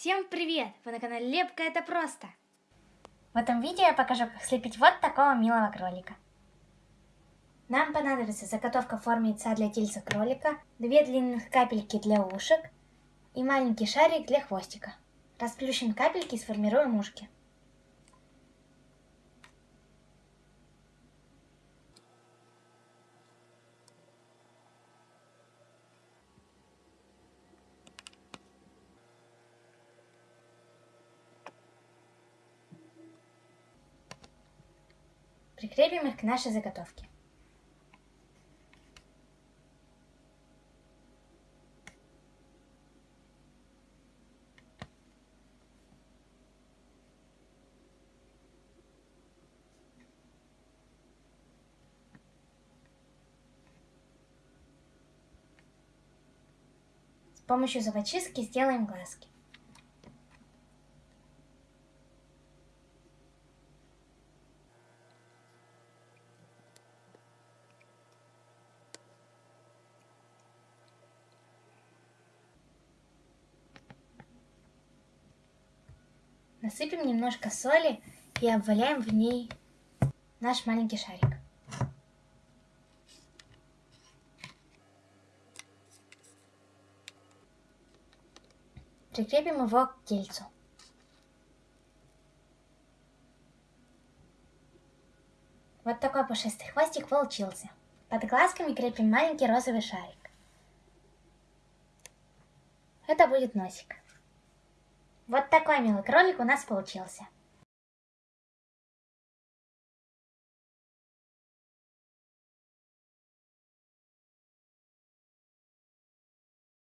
Всем привет! Вы на канале Лепка это просто! В этом видео я покажу, как слепить вот такого милого кролика. Нам понадобится заготовка в форме яйца для тельца кролика, две длинных капельки для ушек и маленький шарик для хвостика. Расплющим капельки и сформируем ушки. Прикрепим их к нашей заготовке. С помощью зубочистки сделаем глазки. Насыпем немножко соли и обваляем в ней наш маленький шарик. Прикрепим его к тельцу. Вот такой пушистый хвостик получился. Под глазками крепим маленький розовый шарик. Это будет носик. Вот такой милый кролик у нас получился.